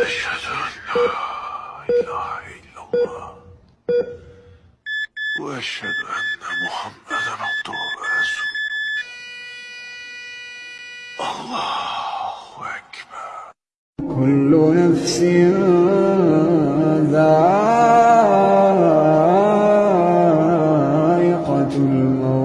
اشهد ان لا اله الا الله واشهد ان محمدا عبده ورسوله. الله اكبر كل نفس ذائقه الموت.